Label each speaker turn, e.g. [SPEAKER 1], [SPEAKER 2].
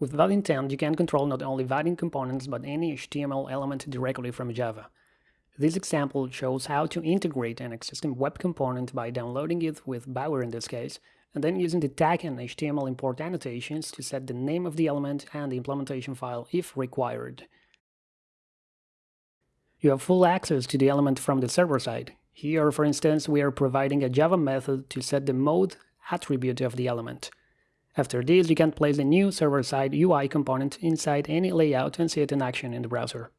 [SPEAKER 1] With that intent, you can control not only Vaadin components but any HTML element directly from Java. This example shows how to integrate an existing web component by downloading it with Bower in this case, and then using the tag and HTML import annotations to set the name of the element and the implementation file if required. You have full access to the element from the server side. Here, for instance, we are providing a Java method to set the mode attribute of the element. After this, you can place a new server-side UI component inside any layout and see it in action in the browser.